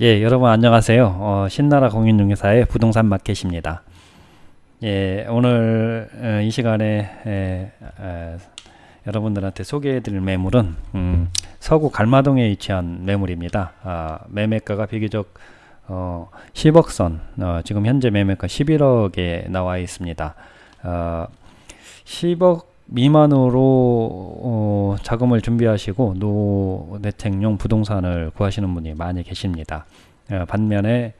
예, 여러분 안녕하세요. 어, 신나라 공인중개사의 부동산 마켓입니다. 예, 오늘 어, 이 시간에 에, 에, 여러분들한테 소개해드릴 매물은 음, 서구 갈마동에 위치한 매물입니다. 아, 매매가가 비교적 어, 10억 선, 어, 지금 현재 매매가 11억에 나와 있습니다. 어, 10억 미만으로 어, 자금을 준비하시고 노대책용 부동산을 구하시는 분이 많이 계십니다. 어, 반면에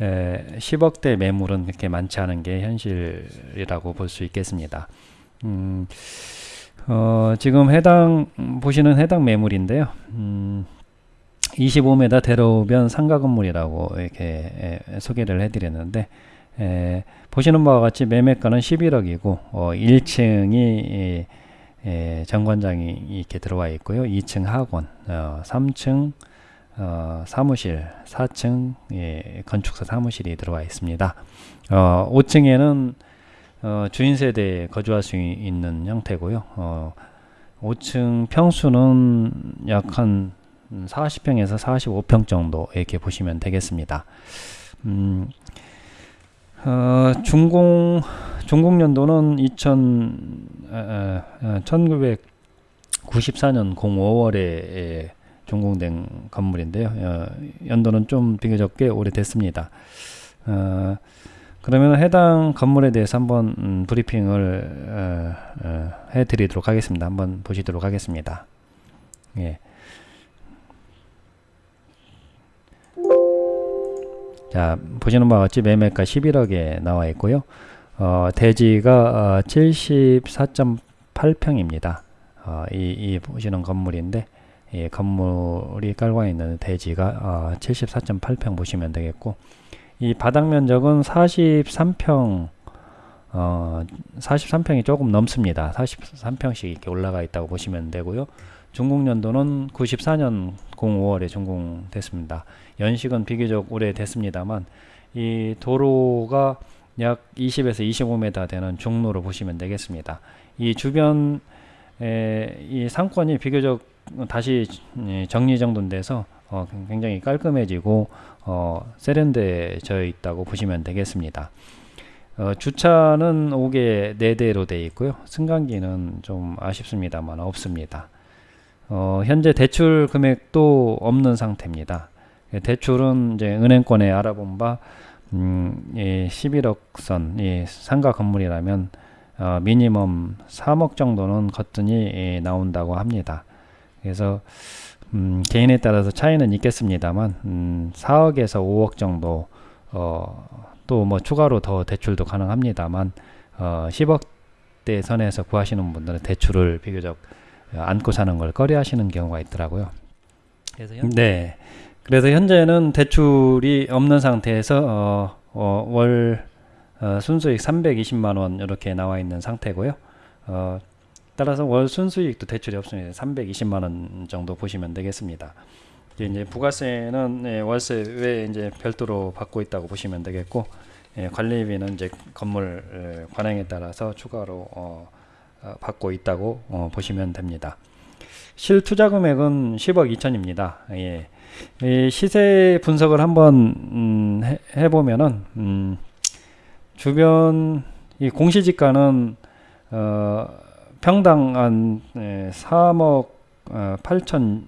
에, 10억대 매물은 그렇게 많지 않은 게 현실이라고 볼 수 있겠습니다. 음, 어, 지금 해당 보시는 해당 매물인데요. 음, 25m 대로변 상가 건물이라고 이렇게 에, 소개를 해드렸는데 에, 보시는 바와 같이 매매가는 11억이고 어, 1층이 에, 에, 정관장이 이렇게 들어와 있고요. 2층 학원, 어, 3층 어, 사무실, 4층 예, 건축사 사무실이 들어와 있습니다. 어, 5층에는 어, 주인 세대에 거주할 수 있는 형태고요. 어, 5층 평수는 약 한 40평에서 45평 정도 이렇게 보시면 되겠습니다. 음, 어, 중공 중공 연도는 2000 어, 어, 1994년 05월에 준공된 건물인데요. 어, 연도는 좀 비교적 꽤 오래됐습니다. 어, 그러면 해당 건물에 대해서 한번 음, 브리핑을 어, 어, 해드리도록 하겠습니다. 한번 보시도록 하겠습니다. 예. 자 보시는 바와 같이 매매가 11억에 나와 있고요. 어, 대지가 어, 74.8평입니다. 어, 이, 이 보시는 건물인데 이 건물이 깔고 있는 대지가 어, 74.8평 보시면 되겠고 이 바닥 면적은 43평 어, 43평이 조금 넘습니다. 43평씩 이렇게 올라가 있다고 보시면 되고요. 준공연도는 94년 05월에 준공됐습니다. 연식은 비교적 오래됐습니다만 이 도로가 약 20에서 25m 되는 중로로 보시면 되겠습니다. 이 주변 에, 이 상권이 비교적 다시 정리정돈돼서 어, 굉장히 깔끔해지고 어, 세련되어 있다고 보시면 되겠습니다. 어, 주차는 5개 4대로 되어 있고요. 승강기는 좀 아쉽습니다만 없습니다. 어, 현재 대출 금액도 없는 상태입니다. 대출은 이제 은행권에 알아본 바 음, 예, 11억 선 예, 상가 건물이라면 어, 미니멈 3억 정도는 거뜬히 예, 나온다고 합니다. 그래서 음, 개인에 따라서 차이는 있겠습니다만 음, 4억에서 5억 정도 어, 또 뭐 추가로 더 대출도 가능합니다만 어, 10억대 선에서 구하시는 분들은 대출을 비교적 안고 사는 걸 꺼려 하시는 경우가 있더라고요. 그래서 현... 네. 그래서 현재는 대출이 없는 상태에서 어, 어, 월 어, 순수익 320만 원 이렇게 나와 있는 상태고요. 어, 따라서 월 순수익도 대출이 없습니다. 320만 원 정도 보시면 되겠습니다. 이제 부가세는 예, 월세 외에 이제 별도로 받고 있다고 보시면 되겠고 예, 관리비는 이제 건물 예, 관행에 따라서 추가로 어, 어, 받고 있다고 어, 보시면 됩니다. 실투자 금액은 10억 2천입니다. 예. 시세 분석을 한번 음, 해, 보면은 음, 주변 이 공시지가는 어, 평당 한 예, 3억 어, 8천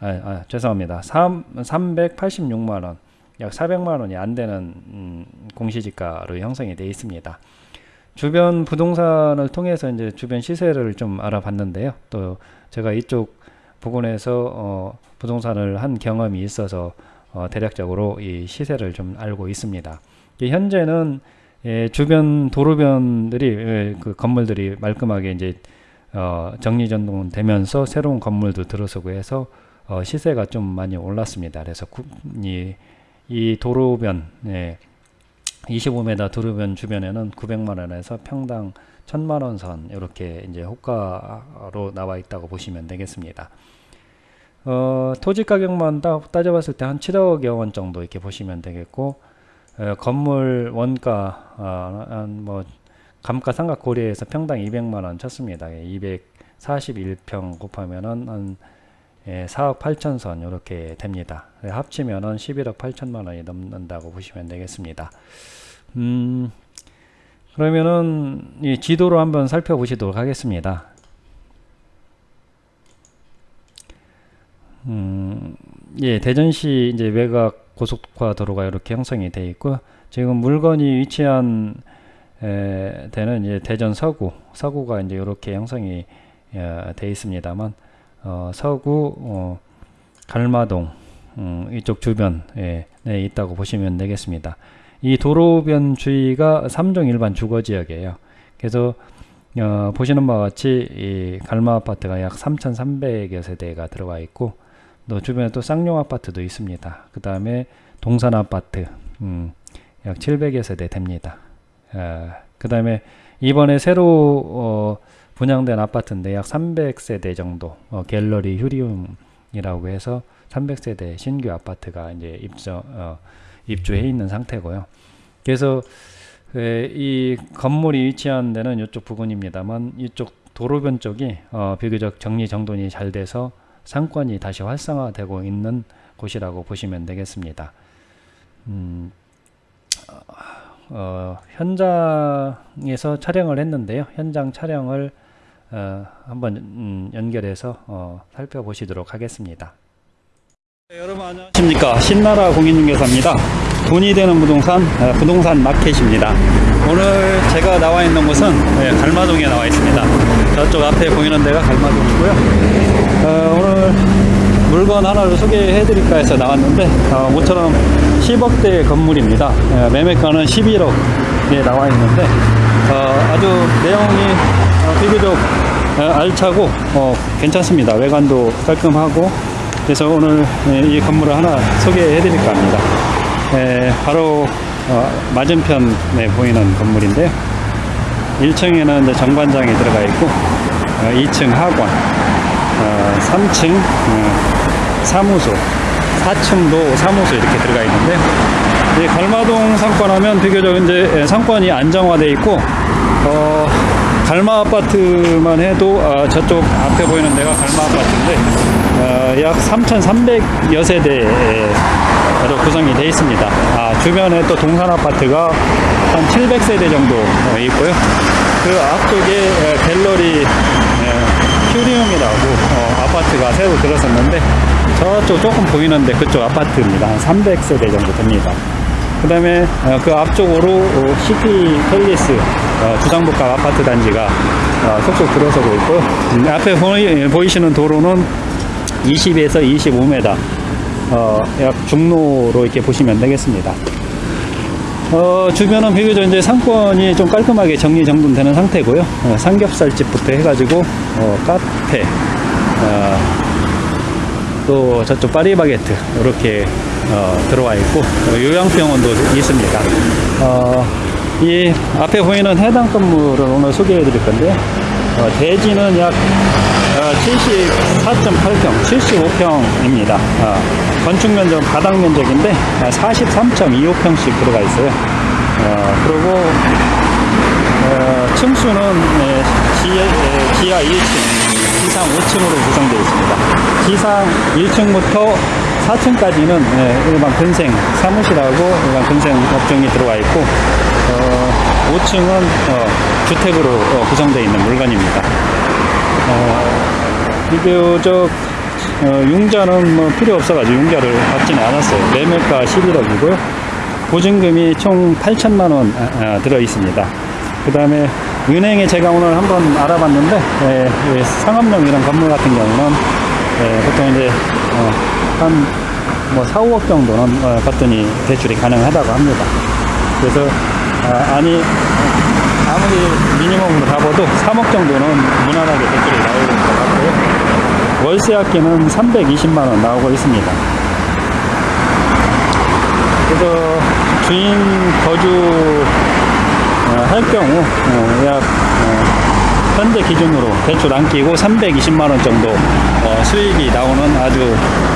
아, 아, 죄송합니다. 3, 386만원 약 400만원이 안되는 음, 공시지가로 형성이 되어 있습니다. 주변 부동산을 통해서 이제 주변 시세를 좀 알아봤는데요. 또 제가 이쪽 부근에서 어, 부동산을 한 경험이 있어서 어, 대략적으로 이 시세를 좀 알고 있습니다. 현재는 예, 주변 도로변들이 예, 그 건물들이 말끔하게 이제 어, 정리전동 되면서 새로운 건물도 들어서고 해서 어, 시세가 좀 많이 올랐습니다. 그래서 구, 이, 이 도로변 예, 25m 도로변 주변에는 900만 원에서 평당 1000만원 선 이렇게 이제 호가로 나와 있다고 보시면 되겠습니다. 어, 토지 가격만 따, 따져봤을 때 한 7억여 원 정도 이렇게 보시면 되겠고 어, 건물 원가 어, 뭐 감가 상가 고려해서 평당 200만 원 쳤습니다. 241평 곱하면은 한 예, 4억 8천 선 이렇게 됩니다. 네, 합치면은 11억 8천만 원이 넘는다고 보시면 되겠습니다. 음, 그러면은 이 지도로 한번 살펴보시도록 하겠습니다. 음, 예, 대전시 이제 외곽 고속화 도로가 이렇게 형성이 되어 있고 지금 물건이 위치한 에, 되는 이제 대전 서구, 서구가 이제 이렇게 형성이 어, 있습니다만 어, 서구, 어, 갈마동 음, 이쪽 주변에 네, 있다고 보시면 되겠습니다. 이 도로변 주위가 3종 일반 주거지역이에요. 그래서 어, 보시는 바와 같이 이 갈마 아파트가 약 3,300여 세대가 들어가 있고 또 주변에 또 쌍용 아파트도 있습니다. 그 다음에 동산 아파트 음, 약 700여 세대 됩니다. 어, 그 다음에 이번에 새로 어, 분양된 아파트인데 약 300세대 정도 어, 갤러리 휴리움이라고 해서 300세대 신규 아파트가 이제 입주 어, 입주해 있는 상태고요. 그래서 에, 이 건물이 위치한 데는 이쪽 부근입니다만 이쪽 도로변 쪽이 어, 비교적 정리 정돈이 잘 돼서 상권이 다시 활성화되고 있는 곳이라고 보시면 되겠습니다. 음, 어, 현장에서 촬영을 했는데요. 현장 촬영을 어, 한번 음, 연결해서 어, 살펴보시도록 하겠습니다. 네, 여러분 안녕하십니까? 신나라 공인중개사입니다. 돈이 되는 부동산 어, 부동산 마켓입니다. 오늘 제가 나와 있는 곳은 네, 갈마동에 나와 있습니다. 저쪽 앞에 보이는 데가 갈마동이고요. 어, 오늘 물건 하나를 소개해 드릴까 해서 나왔는데 어, 모처럼 10억대 건물입니다. 어, 매매가는 11억에 나와 있는데 어, 아주 내용이 어, 비교적 어, 알차고 어, 괜찮습니다. 외관도 깔끔하고 그래서 오늘 예, 이 건물을 하나 소개해 드릴까 합니다. 에, 바로 어, 맞은편에 보이는 건물인데요. 1층에는 이제 정관장이 들어가 있고 어, 2층 학원, 어, 3층 어, 사무소, 4층도 사무소 이렇게 들어가 있는데 이 갈마동 상권 하면 비교적 이제 상권이 안정화되어 있고 어, 갈마 아파트만 해도 어, 저쪽 앞에 보이는 데가 갈마 아파트인데 어, 약 3,300여 세대로 구성이 되어 있습니다. 아, 주변에 또 동산 아파트가 한 700세대 정도 어, 있고요. 그 앞쪽에 에, 갤러리 에, 큐리움이라고 어, 아파트가 새로 들어섰는데 저쪽 조금 보이는데 그쪽 아파트입니다. 한 300세대 정도 됩니다. 그 다음에 어, 그 앞쪽으로 어, 시티 팰리스 어, 주상복합 아파트 단지가 어, 속속 들어서고 있고 음, 앞에 보이, 보이시는 도로는 20에서 25m 어, 약 중로로 이렇게 보시면 되겠습니다. 어, 주변은 비교적 이제 상권이 좀 깔끔하게 정리정돈되는 상태고요. 어, 삼겹살집부터 해가지고 어, 카페, 어, 또 저쪽 파리바게트 이렇게 어, 들어와 있고 어, 요양병원도 있습니다. 어, 이 앞에 보이는 해당 건물을 오늘 소개해 드릴 건데요. 어, 대지는 약 74.8평, 75평입니다. 어, 건축 면적 바닥 면적인데 43.25평씩 들어가 있어요. 어, 그리고 어, 층수는 네, 지하, 지하 1층, 지상 5층으로 구성되어 있습니다. 지상 1층부터 4층까지는 네, 일반 근생 사무실하고 일반 근생 업종이 들어와 있고 어, 5층은 어, 주택으로 어, 구성되어 있는 물건입니다. 어, 비교적 어, 융자는 뭐 필요 없어가지고 융자를 받지는 않았어요. 매매가 11억이고요. 보증금이 총 8천만 원 아, 아, 들어 있습니다. 그 다음에 은행에 제가 오늘 한번 알아봤는데 예, 예, 상업용 이런 건물 같은 경우는 예, 보통 이제 어, 한 뭐 4, 5억 정도는 어, 받더니 대출이 가능하다고 합니다. 그래서 아, 아니 아무리 미니멈으로 잡아도 3억 정도는 무난하게 대출이 나오는 것 같고요. 월세 합계는 320만 원 나오고 있습니다. 그래서 주인 거주 어, 할 경우 어, 약 어, 현재 기준으로 대출 안 끼고 320만 원 정도 어, 수익이 나오는 아주 어,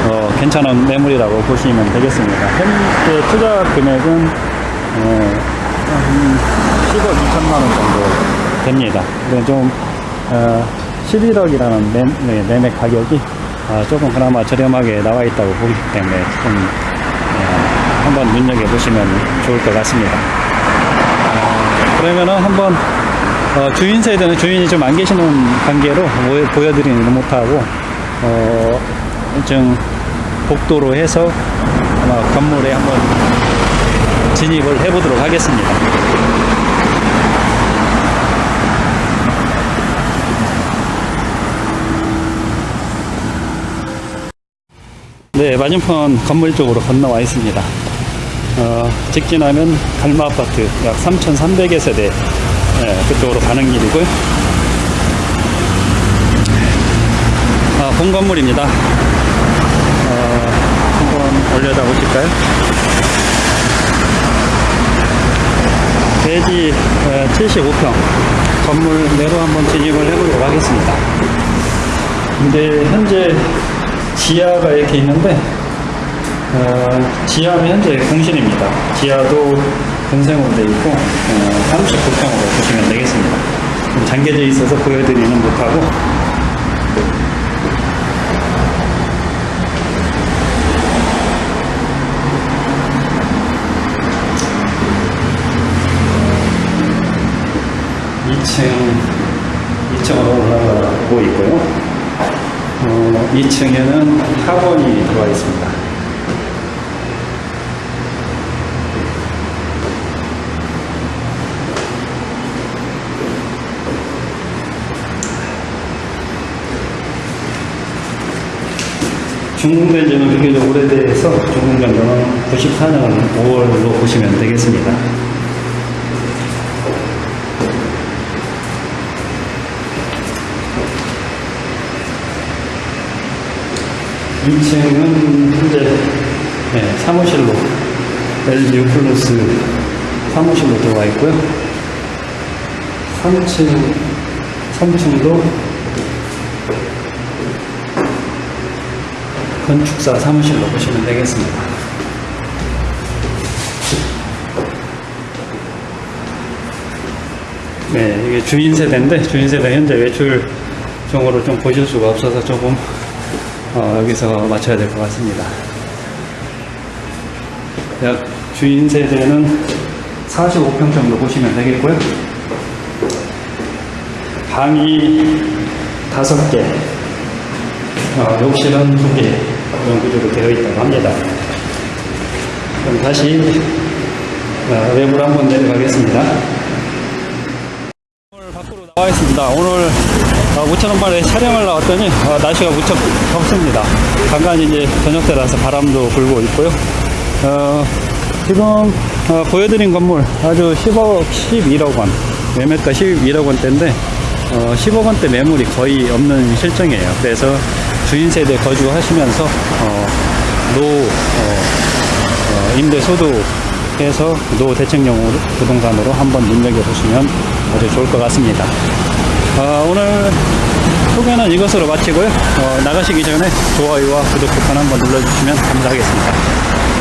괜찮은 매물이라고 보시면 되겠습니다. 현재 투자 금액은 어, 한 10억 2천만 원 정도 됩니다. 근데 좀 어, 11억이라는 매, 네, 매매 가격이 아, 조금 그나마 저렴하게 나와 있다고 보기 때문에 좀 어, 한번 눈여겨 보시면 좋을 것 같습니다. 어, 그러면은 한번 어, 주인 세대는 주인이 좀 안 계시는 관계로 보- 보여드리는 못하고 어, 좀 복도로 해서 아마 건물에 한번 진입을 해 보도록 하겠습니다. 네, 맞은편 건물 쪽으로 건너와 있습니다. 어, 직진하면 갈마 아파트 약 3,300여 세대 예, 그쪽으로 가는 길이고요. 아, 본 건물입니다. 어, 올려다 보실까요? 대지 75평 건물 내로 한번 진입을 해보도록 하겠습니다. 근데 현재 지하가 이렇게 있는데 어, 지하는 현재 공실입니다. 지하도 공생으로 되어 있고 어, 39평으로 보시면 되겠습니다. 좀 잠겨져 있어서 보여드리는 못하고 이층 2층으로 올라가고 있고요. 어, 2층에는 학원이 들어와 있습니다. 중공된 지는 비교적 오래돼서 중공전도는 94년 5월로 보시면 되겠습니다. 2층은 현재 네, 사무실로 LG 플러스 사무실로 들어와 있고요. 3층 3층도 건축사 사무실로 보시면 되겠습니다. 네, 이게 주인 세대인데 주인 세대 현재 외출 종으로 좀 보실 수가 없어서 조금 어, 여기서 맞춰야 될 것 같습니다. 약 주인 세대는 45평 정도 보시면 되겠고요. 방이 5개, 어, 욕실은 2개 이런 구조로 되어 있다고 합니다. 그럼 다시 어, 외부로 한번 내려가겠습니다. 오늘 밖으로 나와 있습니다. 오늘 어, 무천원발에 촬영을 나왔더니 어, 날씨가 무척 덥습니다. 간간히 이제 저녁 때라서 바람도 불고 있고요. 어, 지금 어, 보여드린 건물 아주 10억, 11억 원 매매가 11억 원대인데 어, 10억 원대 매물이 거의 없는 실정이에요. 그래서 주인 세대 거주하시면서 어, 노 어, 어, 임대 소득해서 노후 대책용 부동산으로 한번 눈여겨보시면 아주 좋을 것 같습니다. 어, 오늘 소개는 이것으로 마치고요. 어, 나가시기 전에 좋아요와 구독 버튼 한번 눌러주시면 감사하겠습니다.